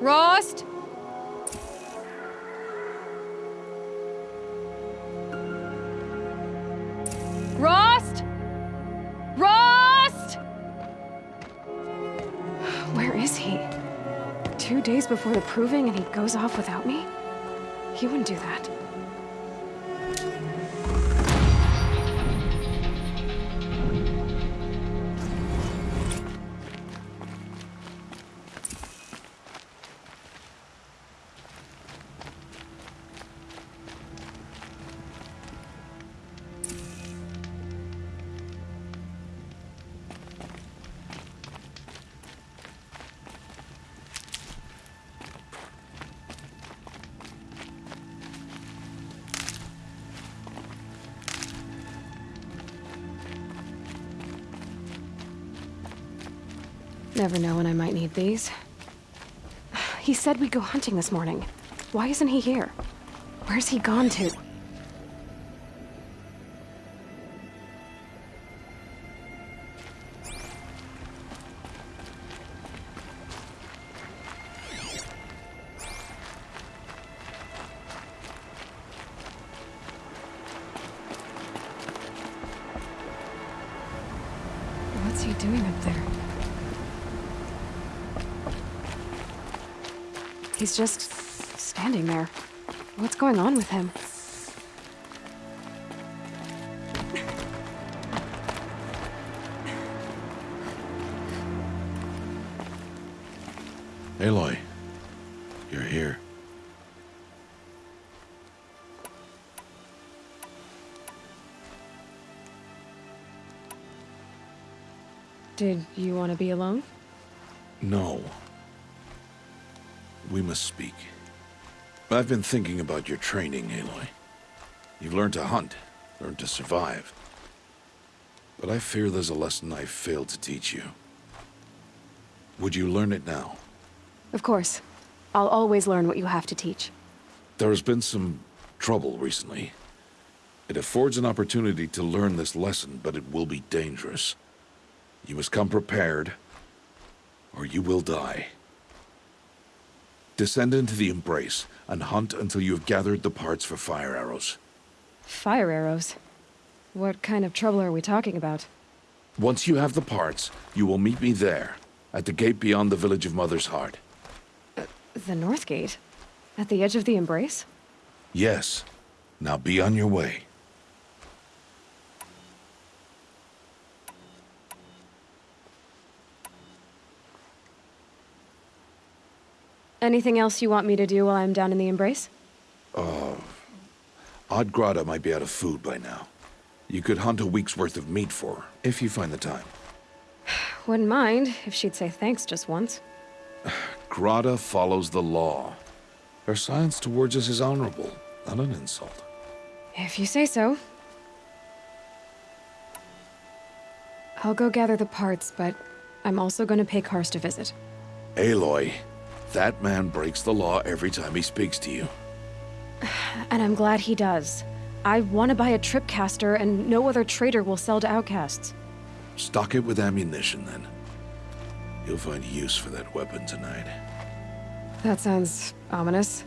Rost? Rost? Rost? Where is he? Two days before the proving and he goes off without me? He wouldn't do that. Never know when I might need these. He said we'd go hunting this morning. Why isn't he here? Where's he gone to? He's just standing there. What's going on with him? Aloy, you're here. Did you want to be alone? No. We must speak. I've been thinking about your training, Aloy. You've learned to hunt, learned to survive. But I fear there's a lesson I've failed to teach you. Would you learn it now? Of course. I'll always learn what you have to teach. There has been some trouble recently. It affords an opportunity to learn this lesson, but it will be dangerous. You must come prepared, or you will die. Descend into the Embrace, and hunt until you have gathered the parts for fire arrows. Fire arrows? What kind of trouble are we talking about? Once you have the parts, you will meet me there, at the gate beyond the village of Mother's Heart. Uh, the North Gate? At the edge of the Embrace? Yes. Now be on your way. Anything else you want me to do while I'm down in the Embrace? Oh... Odd Grata might be out of food by now. You could hunt a week's worth of meat for her, if you find the time. Wouldn't mind if she'd say thanks just once. Grata follows the law. Her silence towards us is honorable, not an insult. If you say so. I'll go gather the parts, but I'm also gonna pay Karst a visit. Aloy, that man breaks the law every time he speaks to you. And I'm glad he does. I want to buy a tripcaster, and no other trader will sell to outcasts. Stock it with ammunition, then. You'll find use for that weapon tonight. That sounds ominous.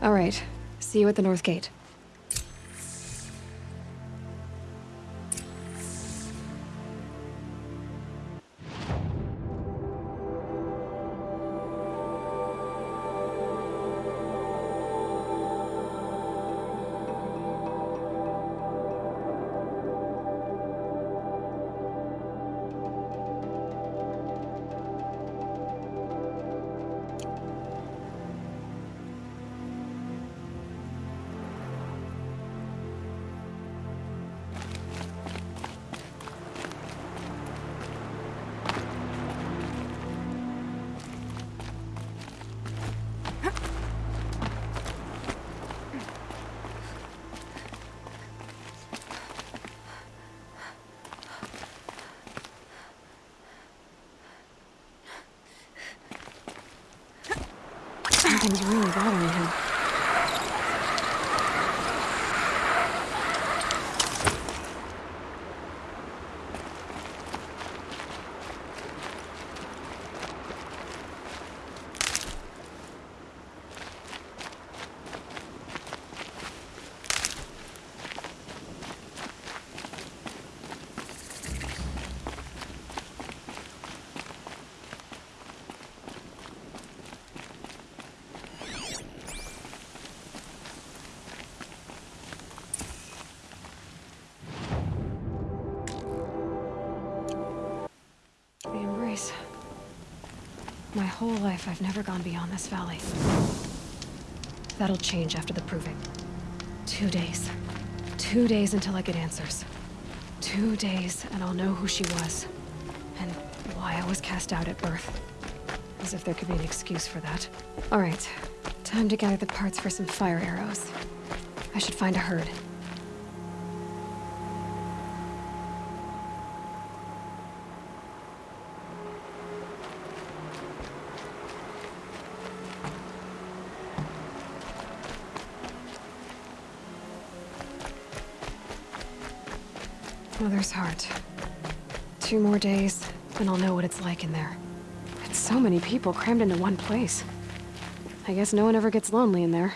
All right, see you at the North Gate. Whole life, I've never gone beyond this valley. That'll change after the proving. Two days. Two days until I get answers. Two days, and I'll know who she was. And why I was cast out at birth. As if there could be an excuse for that. Alright, time to gather the parts for some fire arrows. I should find a herd. Mother's heart. Two more days, and I'll know what it's like in there. It's so many people crammed into one place. I guess no one ever gets lonely in there.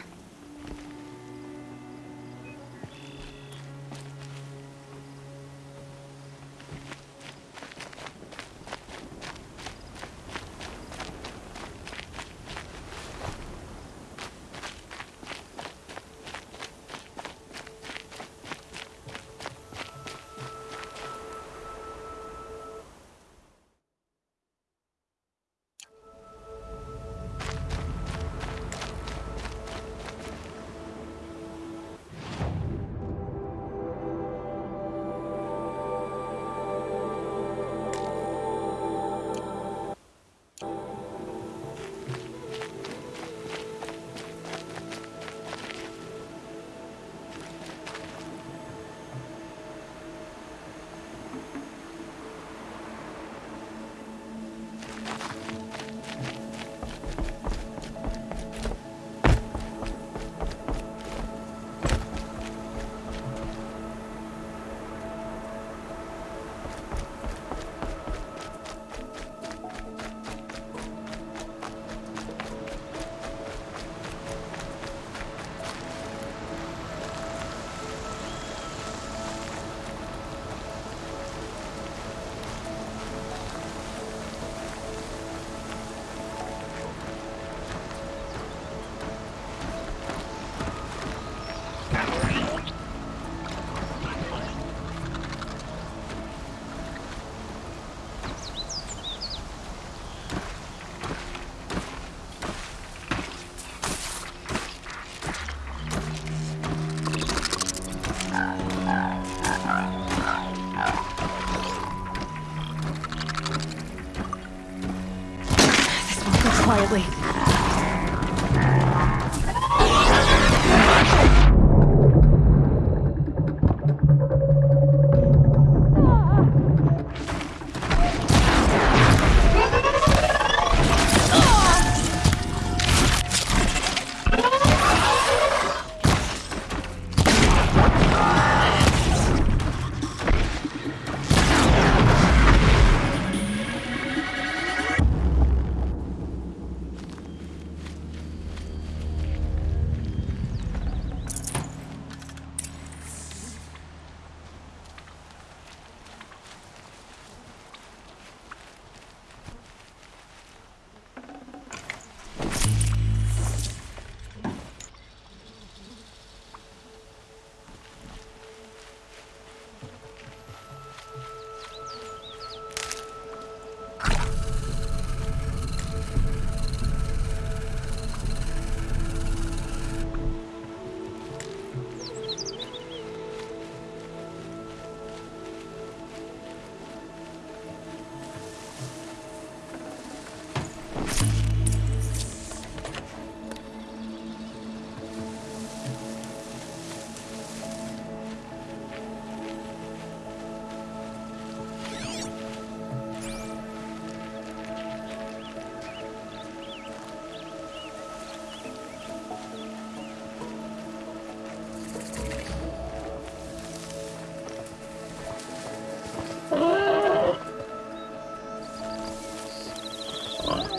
Bye.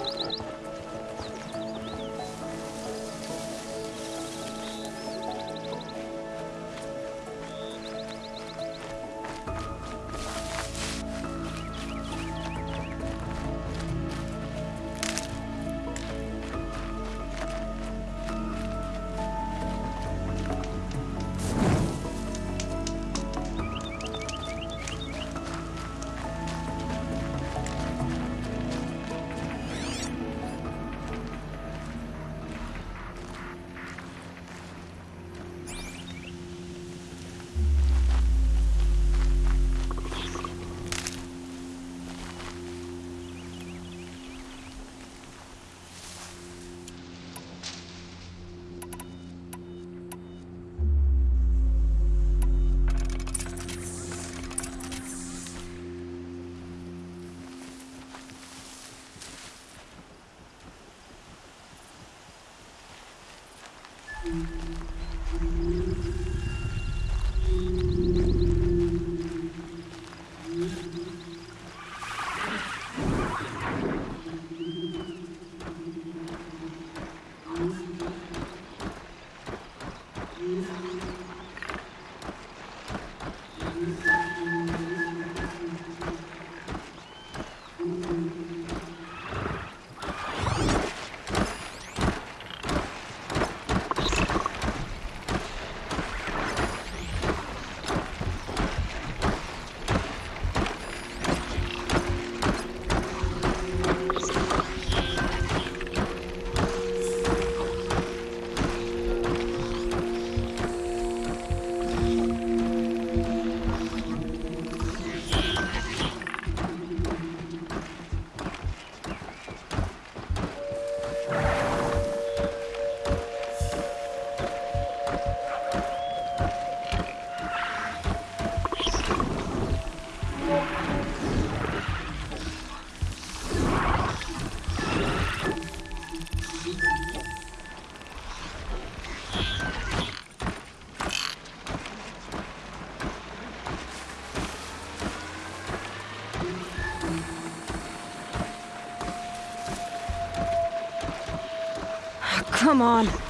Come on.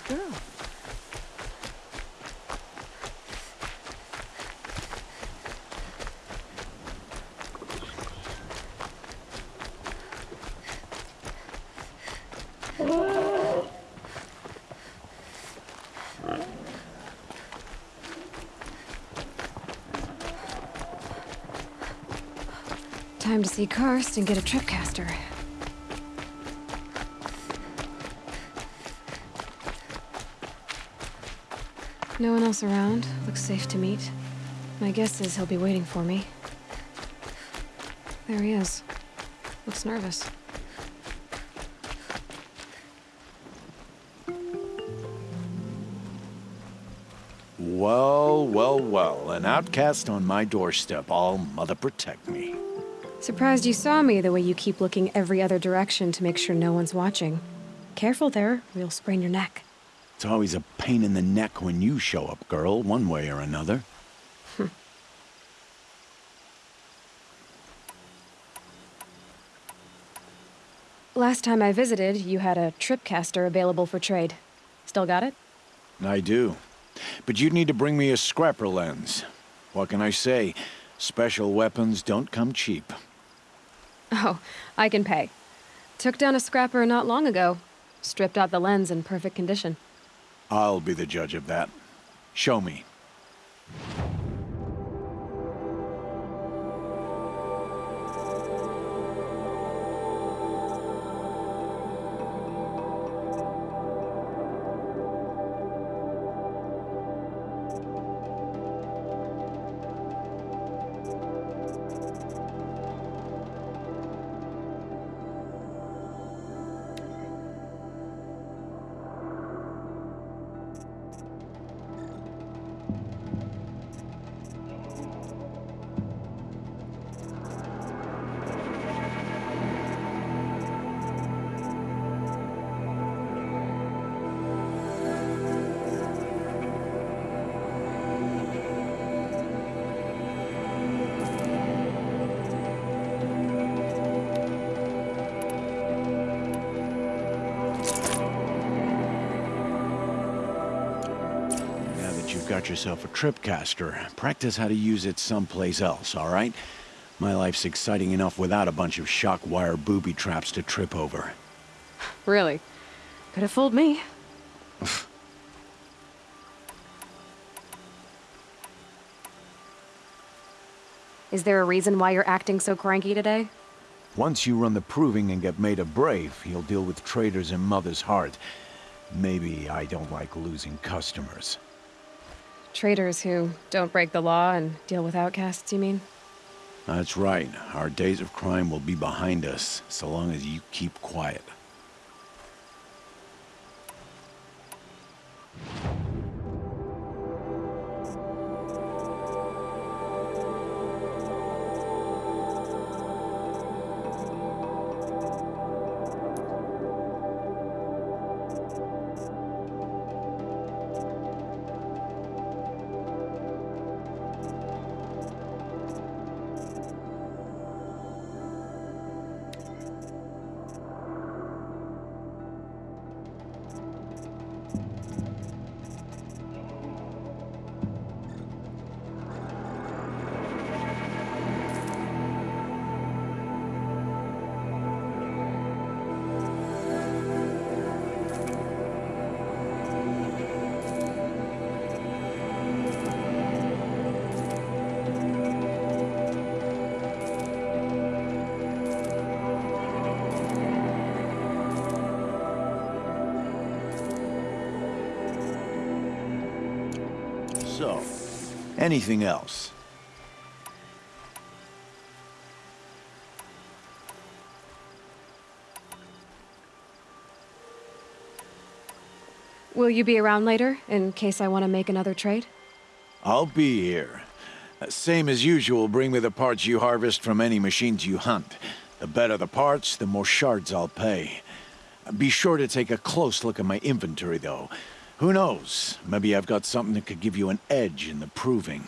Outcast girl. Time to see Karst and get a tripcaster. No one else around. Looks safe to meet. My guess is he'll be waiting for me. There he is. Looks nervous. Well, well, well. An outcast on my doorstep. All mother protect me. Surprised you saw me the way you keep looking every other direction to make sure no one's watching. Careful there, or you'll sprain your neck. It's always a pain in the neck when you show up, girl, one way or another. Last time I visited, you had a tripcaster available for trade. Still got it? I do. But you'd need to bring me a scrapper lens. What can I say? Special weapons don't come cheap. Oh, I can pay. Took down a scrapper not long ago. Stripped out the lens in perfect condition. I'll be the judge of that. Show me. Got yourself a tripcaster, practice how to use it someplace else, all right? My life's exciting enough without a bunch of shock wire booby traps to trip over. Really? Could have fooled me. Is there a reason why you're acting so cranky today? Once you run the proving and get made a brave, you'll deal with traitors in Mother's Heart. Maybe I don't like losing customers. Traitors who don't break the law and deal with outcasts, you mean? That's right. Our days of crime will be behind us, so long as you keep quiet. Anything else? Will you be around later, in case I want to make another trade? I'll be here. Same as usual, bring me the parts you harvest from any machines you hunt. The better the parts, the more shards I'll pay. Be sure to take a close look at my inventory, though. Who knows? Maybe I've got something that could give you an edge in the proving.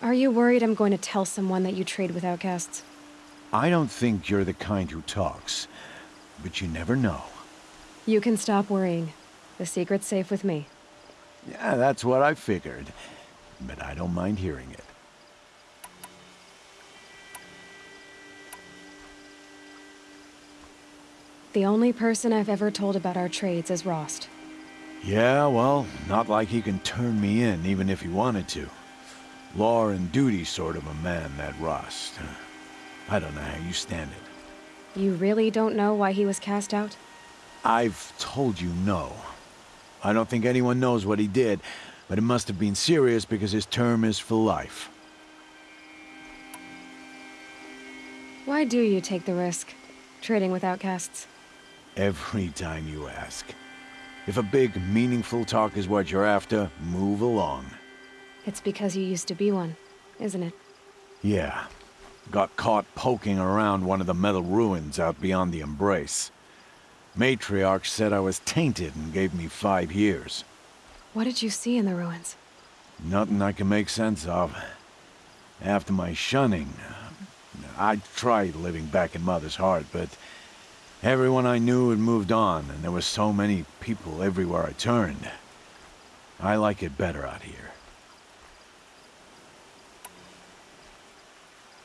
Are you worried I'm going to tell someone that you trade with outcasts? I don't think you're the kind who talks, but you never know. You can stop worrying. The secret's safe with me. Yeah, that's what I figured. But I don't mind hearing it. The only person I've ever told about our trades is Rost. Yeah, well, not like he can turn me in, even if he wanted to. Law and duty sort of a man, that Rost. I don't know how you stand it. You really don't know why he was cast out? I've told you no. I don't think anyone knows what he did, but it must have been serious because his term is for life. Why do you take the risk, trading with outcasts? Every time you ask. If a big, meaningful talk is what you're after, move along. It's because you used to be one, isn't it? Yeah. Got caught poking around one of the metal ruins out beyond the Embrace. Matriarch said I was tainted and gave me five years. What did you see in the ruins? Nothing I can make sense of. After my shunning, I tried living back in Mother's Heart, but everyone I knew had moved on, and there were so many people everywhere I turned. I like it better out here.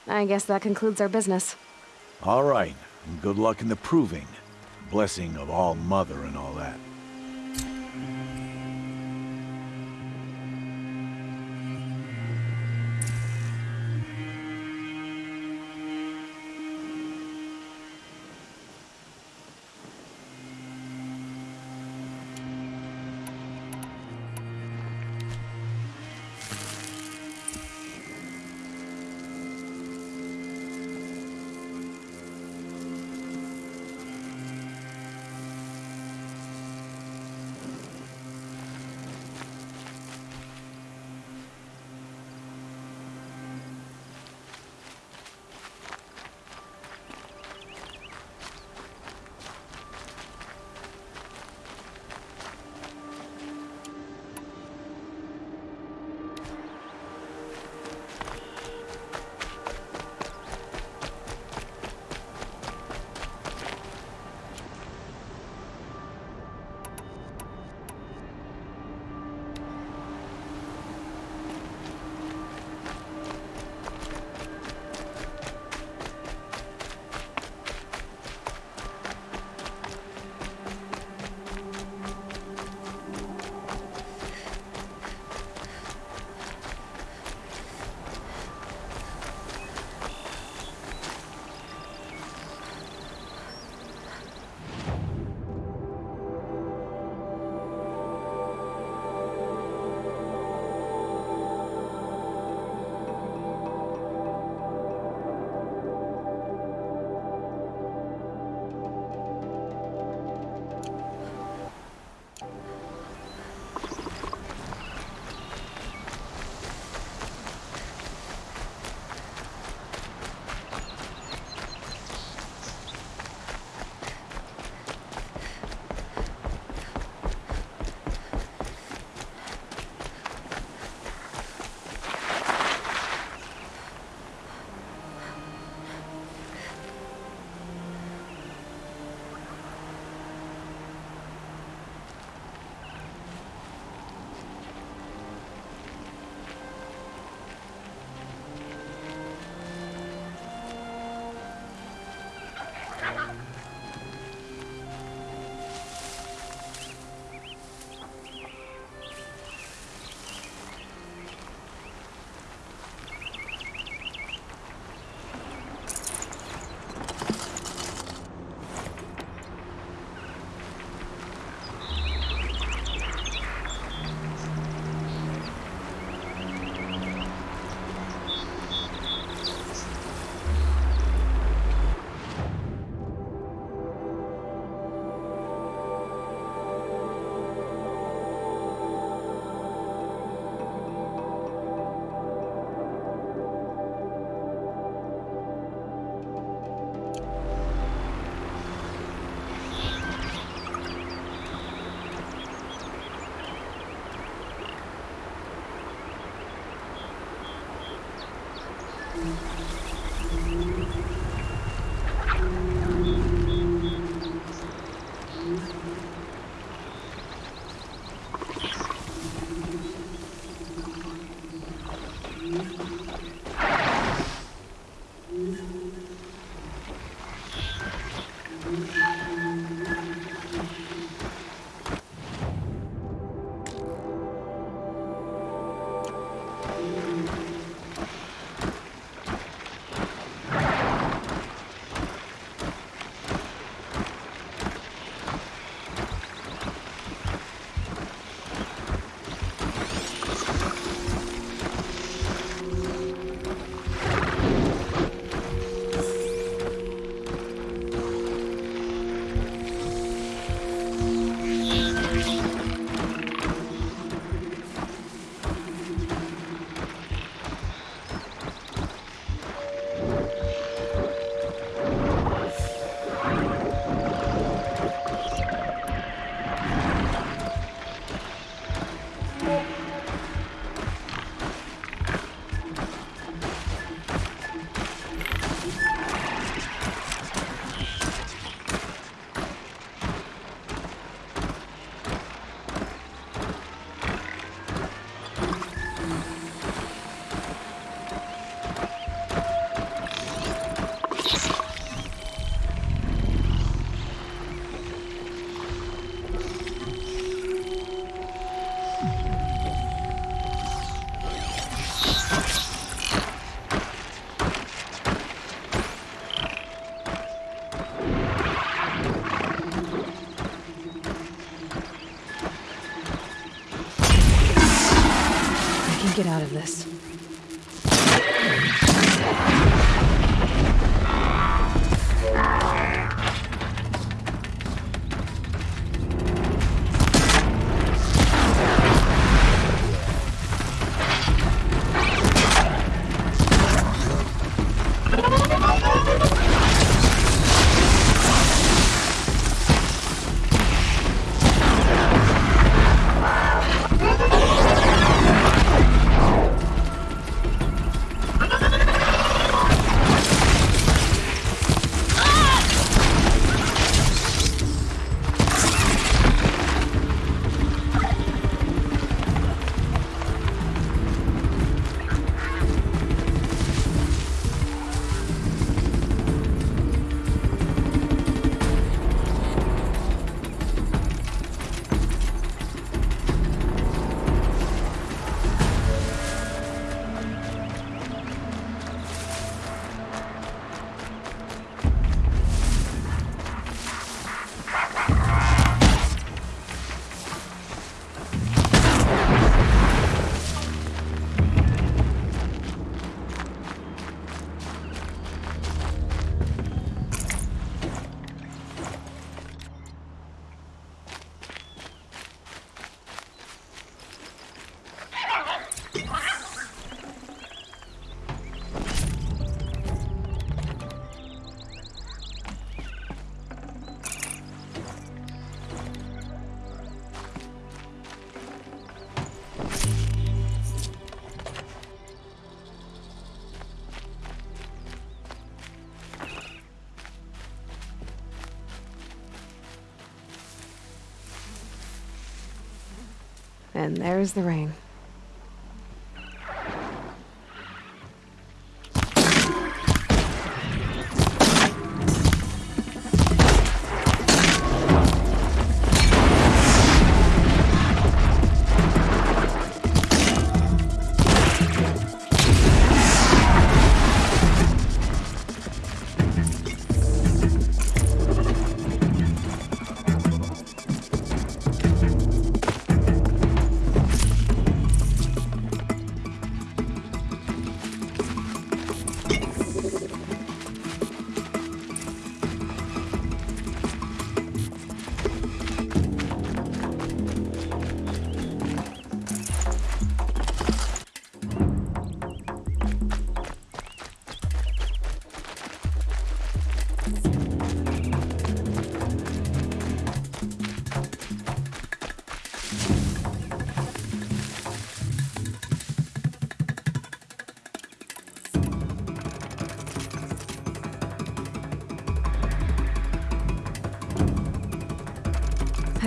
I guess that concludes our business. All right, and good luck in the proving. Blessing of All Mother and all that. Out of this. And there's the rain.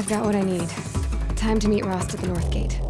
I've got what I need. Time to meet Rost at the North Gate.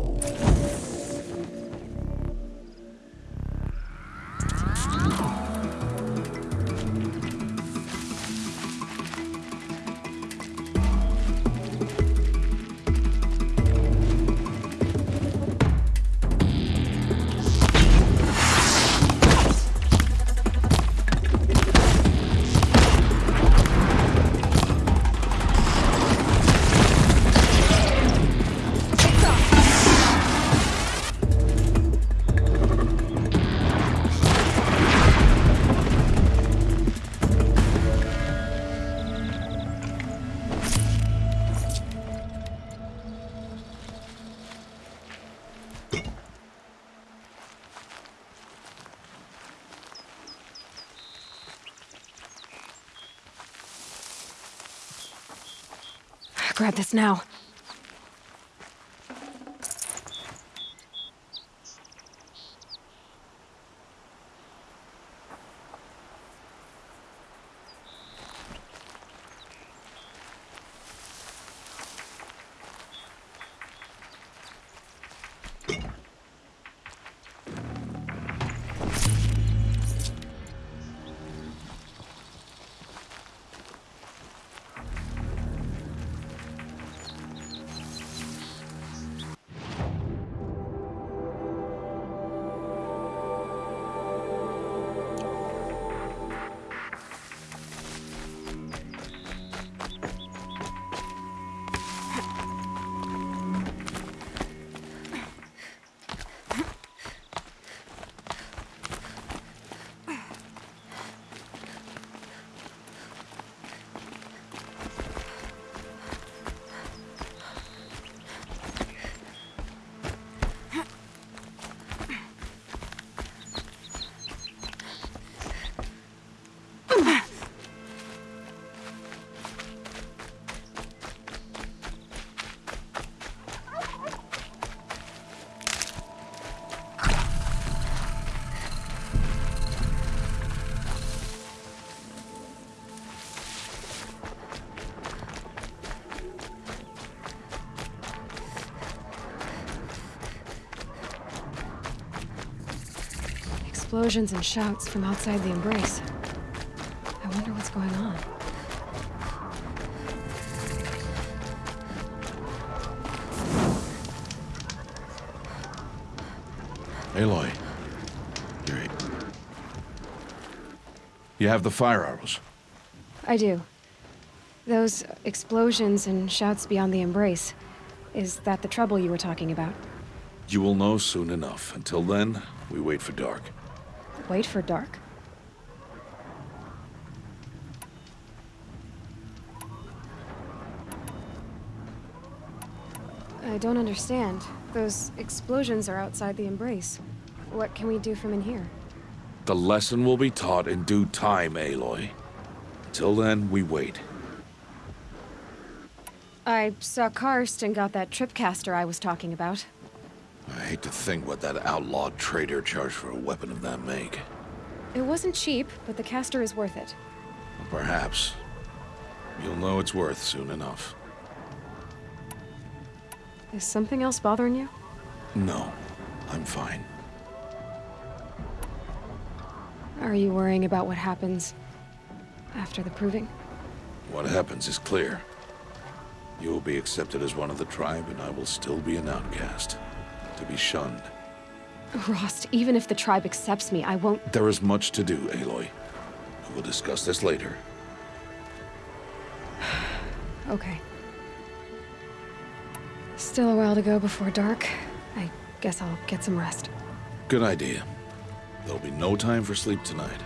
This now. Explosions and shouts from outside the embrace. I wonder what's going on. Aloy. You're... You have the fire arrows. I do. Those explosions and shouts beyond the embrace. Is that the trouble you were talking about? You will know soon enough. Until then, we wait for dark. Wait for dark. I don't understand. Those explosions are outside the embrace. What can we do from in here? The lesson will be taught in due time, Aloy. Till then, we wait. I saw Karst and got that tripcaster I was talking about. I hate to think what that outlawed trader charged for a weapon of that make. It wasn't cheap, but the caster is worth it. Perhaps. You'll know it's worth soon enough. Is something else bothering you? No, I'm fine. Are you worrying about what happens after the proving? What happens is clear. You will be accepted as one of the tribe, and I will still be an outcast. To be shunned. Rost, even if the tribe accepts me, I won't... There is much to do, Aloy. We will discuss this later. Okay. Still a while to go before dark. I guess I'll get some rest. Good idea. There'll be no time for sleep tonight.